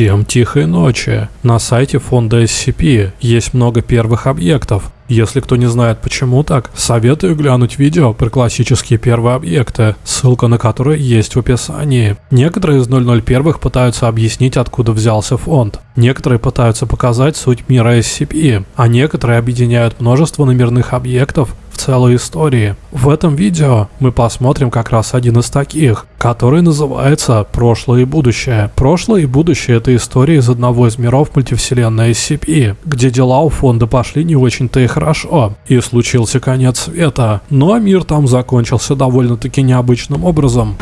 Всем тихой ночи. На сайте фонда SCP есть много первых объектов. Если кто не знает почему так, советую глянуть видео про классические первые объекты, ссылка на которые есть в описании. Некоторые из 001 пытаются объяснить, откуда взялся фонд. Некоторые пытаются показать суть мира SCP, а некоторые объединяют множество номерных объектов целой истории. В этом видео мы посмотрим как раз один из таких, который называется «Прошлое и будущее». Прошлое и будущее — это история из одного из миров мультивселенной SCP, где дела у фонда пошли не очень-то и хорошо, и случился конец света, но мир там закончился довольно-таки необычным образом.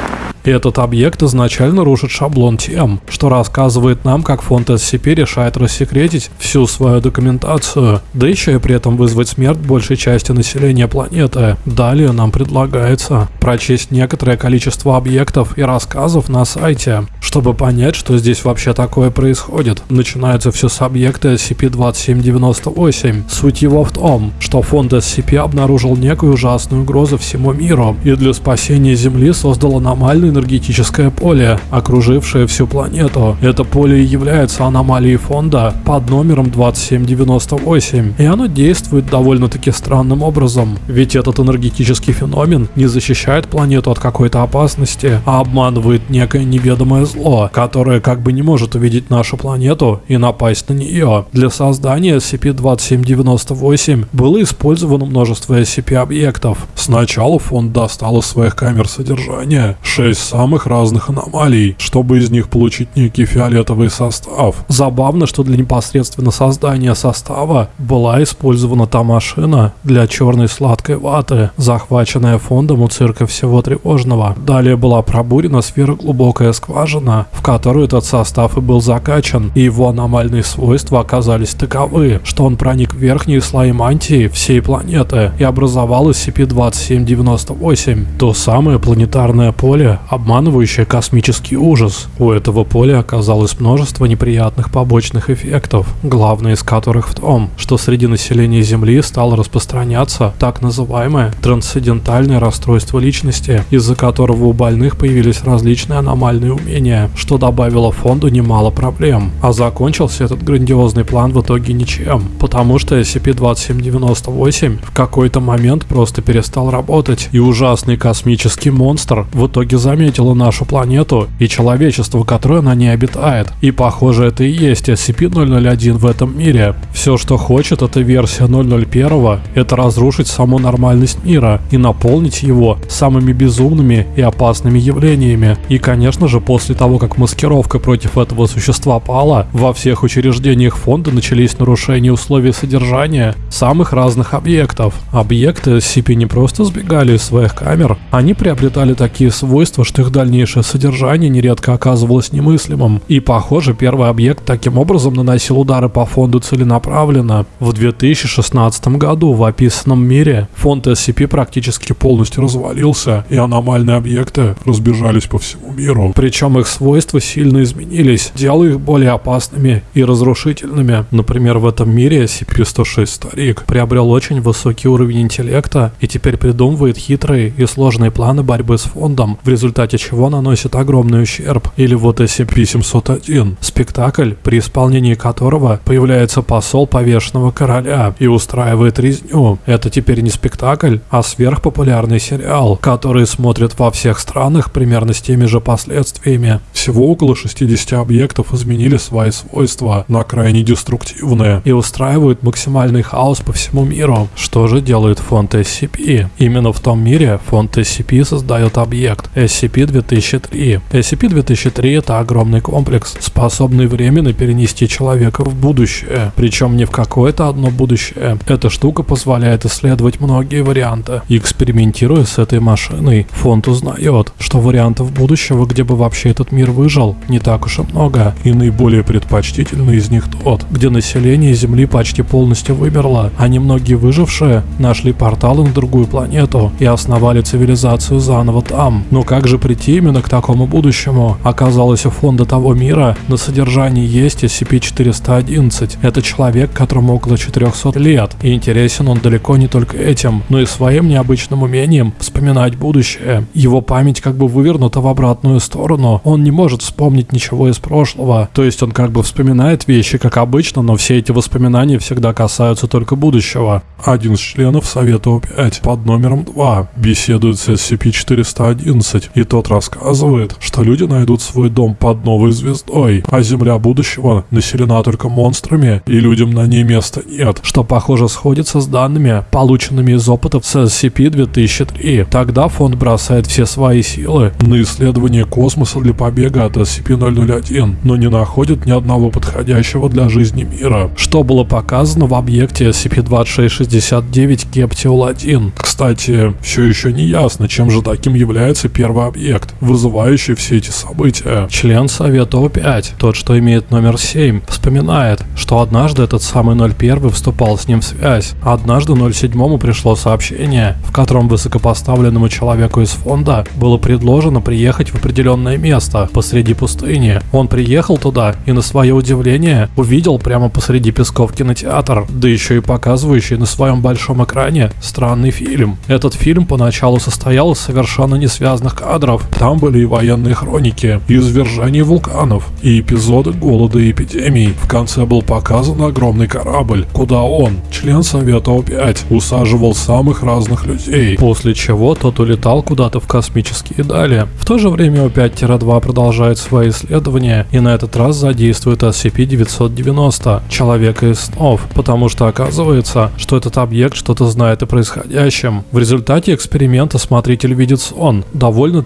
Этот объект изначально рушит шаблон тем, что рассказывает нам, как фонд SCP решает рассекретить всю свою документацию, да еще и при этом вызвать смерть большей части населения планеты. Далее нам предлагается прочесть некоторое количество объектов и рассказов на сайте, чтобы понять, что здесь вообще такое происходит. Начинается все с объекта SCP-2798. Суть его в том, что фонд SCP обнаружил некую ужасную угрозу всему миру и для спасения Земли создал аномальный энергетическое поле, окружившее всю планету. Это поле является аномалией фонда под номером 2798, и оно действует довольно-таки странным образом. Ведь этот энергетический феномен не защищает планету от какой-то опасности, а обманывает некое неведомое зло, которое как бы не может увидеть нашу планету и напасть на нее. Для создания SCP-2798 было использовано множество SCP-объектов. Сначала фонд достал из своих камер содержания 6 из самых разных аномалий, чтобы из них получить некий фиолетовый состав. Забавно, что для непосредственно создания состава была использована та машина для черной сладкой ваты, захваченная фондом у цирка всего тревожного. Далее была пробурена сфероглубокая скважина, в которую этот состав и был закачан, и его аномальные свойства оказались таковы, что он проник в верхние слои мантии всей планеты и образовал SCP-2798, то самое планетарное поле, обманывающая космический ужас. У этого поля оказалось множество неприятных побочных эффектов, главный из которых в том, что среди населения Земли стало распространяться так называемое трансцендентальное расстройство личности, из-за которого у больных появились различные аномальные умения, что добавило фонду немало проблем. А закончился этот грандиозный план в итоге ничем, потому что SCP-2798 в какой-то момент просто перестал работать, и ужасный космический монстр в итоге заметил заметила нашу планету и человечество, которое на ней обитает. И похоже это и есть SCP-001 в этом мире. Все, что хочет эта версия 001, это разрушить саму нормальность мира и наполнить его самыми безумными и опасными явлениями. И конечно же после того, как маскировка против этого существа пала, во всех учреждениях фонда начались нарушения условий содержания самых разных объектов. Объекты SCP не просто сбегали из своих камер, они приобретали такие свойства, что их дальнейшее содержание нередко оказывалось немыслимым. И похоже, первый объект таким образом наносил удары по фонду целенаправленно. В 2016 году в описанном мире фонд SCP практически полностью развалился, и аномальные объекты разбежались по всему миру. Причем их свойства сильно изменились, делая их более опасными и разрушительными. Например, в этом мире SCP-106 Старик приобрел очень высокий уровень интеллекта и теперь придумывает хитрые и сложные планы борьбы с фондом, в результате результате чего наносит огромный ущерб. Или вот SCP-701, спектакль, при исполнении которого появляется посол повешенного короля и устраивает резню. Это теперь не спектакль, а сверхпопулярный сериал, который смотрят во всех странах примерно с теми же последствиями. Всего около 60 объектов изменили свои свойства на крайне деструктивные и устраивают максимальный хаос по всему миру. Что же делает фонд SCP? Именно в том мире фонд SCP создает объект SCP SCP-2003. SCP-2003 это огромный комплекс, способный временно перенести человека в будущее. Причем не в какое-то одно будущее. Эта штука позволяет исследовать многие варианты. Экспериментируя с этой машиной, фонд узнает, что вариантов будущего, где бы вообще этот мир выжил, не так уж и много. И наиболее предпочтительный из них тот, где население Земли почти полностью вымерло, а немногие выжившие нашли порталы на другую планету и основали цивилизацию заново там. Но как же бы прийти именно к такому будущему. Оказалось, у фонда того мира на содержании есть SCP-411. Это человек, которому около 400 лет, и интересен он далеко не только этим, но и своим необычным умением вспоминать будущее. Его память как бы вывернута в обратную сторону, он не может вспомнить ничего из прошлого, то есть он как бы вспоминает вещи как обычно, но все эти воспоминания всегда касаются только будущего. Один из членов Совета О5 под номером 2 беседует с SCP-411, и тот рассказывает, что люди найдут свой дом под новой звездой, а Земля будущего населена только монстрами, и людям на ней места нет, что похоже сходится с данными, полученными из опытов с SCP-2003. Тогда фонд бросает все свои силы на исследование космоса для побега от SCP-001, но не находит ни одного подходящего для жизни мира, что было показано в объекте SCP-2669 Кептиол-1. Кстати, все еще не ясно, чем же таким является первый объект, вызывающий все эти события. Член Совета О5, тот, что имеет номер 7, вспоминает, что однажды этот самый 01 вступал с ним в связь. Однажды 07 пришло сообщение, в котором высокопоставленному человеку из фонда было предложено приехать в определенное место посреди пустыни. Он приехал туда и на свое удивление увидел прямо посреди песков кинотеатр, да еще и показывающий на своем большом экране странный фильм. Этот фильм поначалу состоял из совершенно не связанных кадров. Там были и военные хроники, и извержения вулканов, и эпизоды голода и эпидемий. В конце был показан огромный корабль, куда он, член Совета О5, усаживал самых разных людей, после чего тот улетал куда-то в космические дали. В то же время О5-2 продолжает свои исследования и на этот раз задействует SCP-990, человека из снов, потому что оказывается, что этот объект что-то знает о происходящем. В результате эксперимента смотритель видит сон,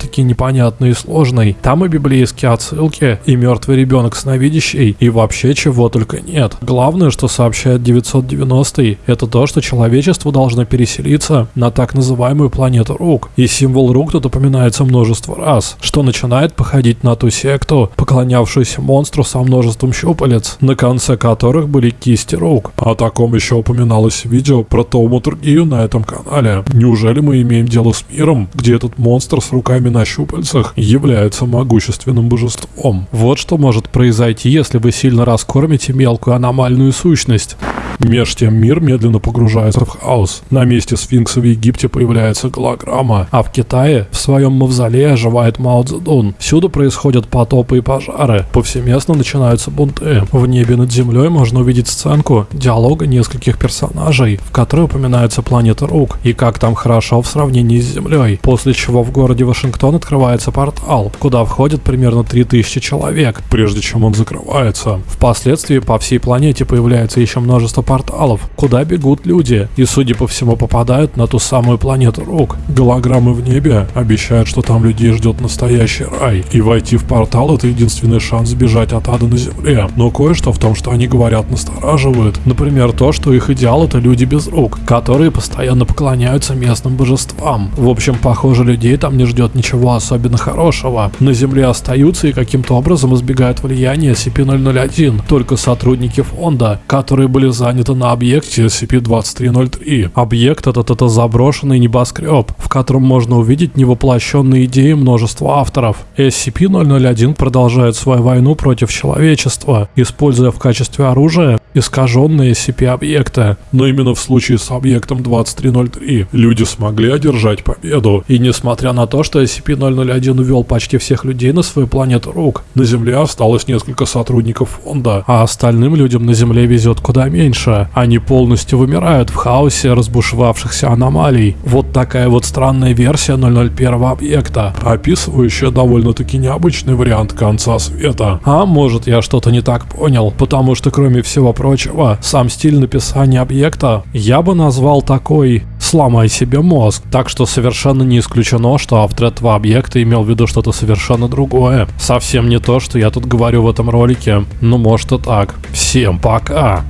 довольно-таки непонятный и сложный. Там и библейские отсылки, и мертвый ребенок сновидящий, и вообще чего только нет. Главное, что сообщает 990 это то, что человечество должно переселиться на так называемую планету рук. И символ рук тут упоминается множество раз, что начинает походить на ту секту, поклонявшуюся монстру со множеством щупалец, на конце которых были кисти рук. О таком еще упоминалось видео про тауматургию на этом канале. Неужели мы имеем дело с миром, где этот монстр с руками на щупальцах является могущественным божеством? Вот что может произойти, если вы сильно раскормите мелкую аномальную сущность. Меж тем мир медленно погружается в хаос. На месте сфинкса в Египте появляется голограмма, а в Китае в своем мавзолее оживает Мао Цзэдун. Всюду происходят потопы и пожары, повсеместно начинаются бунты. В небе над землей можно увидеть сценку диалога нескольких персонажей, в которой упоминается планета Рук и как там хорошо в сравнении с Землей. После чего в городе Вашингтон открывается портал, куда входит примерно 3000 человек, прежде чем он закрывается. Впоследствии по всей планете появляется еще множество порталов, куда бегут люди и, судя по всему, попадают на ту самую планету Рук. Голограммы в небе обещают, что там людей ждет настоящий рай, и войти в портал это единственный шанс сбежать от ада на земле. Но кое-что в том, что они говорят, настораживает. Например, то, что их идеал это люди без рук, которые постоянно поклоняются местным божествам. В общем, похоже, людей там не ждет ничего особенно хорошего. На земле остаются и каким-то образом избегают влияния SCP-001 только сотрудники фонда, которые были заняты на объекте SCP-2303. Объект этот это заброшенный небоскреб, в котором можно увидеть невоплощенные идеи множества авторов. SCP-001 продолжает свою войну против человечества, используя в качестве оружия искаженные SCP-объекты. Но именно в случае с объектом 2303 люди смогли одержать победу. И несмотря на то, что SCP-001 увел почти всех людей на свою планету рук, на Земле осталось несколько сотрудников фонда, а остальным людям на Земле везет куда меньше. Они полностью вымирают в хаосе разбушевавшихся аномалий. Вот такая вот странная версия 001 объекта, описывающая довольно-таки необычный вариант конца света. А может я что-то не так понял, потому что кроме всего прочего, сам стиль написания объекта я бы назвал такой «сломай себе мозг», так что совершенно не исключено, что автор этого объекта имел в виду что-то совершенно другое. Совсем не то, что я тут говорю в этом ролике, ну может и так. Всем пока!